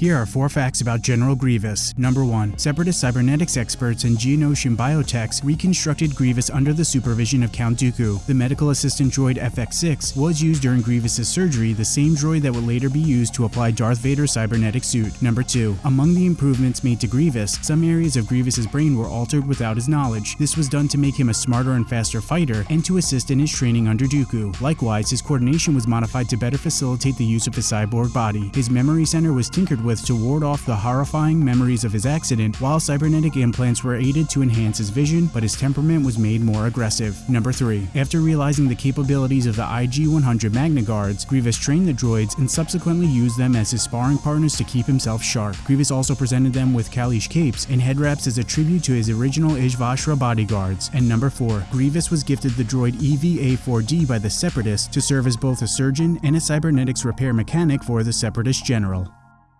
Here are four facts about General Grievous. Number 1. Separatist cybernetics experts and Geonosian biotechs reconstructed Grievous under the supervision of Count Dooku. The medical assistant droid FX-6 was used during Grievous's surgery, the same droid that would later be used to apply Darth Vader's cybernetic suit. Number 2. Among the improvements made to Grievous, some areas of Grievous's brain were altered without his knowledge. This was done to make him a smarter and faster fighter and to assist in his training under Dooku. Likewise, his coordination was modified to better facilitate the use of his cyborg body. His memory center was tinkered with to ward off the horrifying memories of his accident, while cybernetic implants were aided to enhance his vision, but his temperament was made more aggressive. Number 3. After realizing the capabilities of the IG-100 Magna Guards, Grievous trained the droids and subsequently used them as his sparring partners to keep himself sharp. Grievous also presented them with Kaleesh capes and head wraps as a tribute to his original Izvoshra bodyguards. And number 4. Grievous was gifted the droid EVA-4D by the Separatists to serve as both a surgeon and a cybernetics repair mechanic for the Separatist general.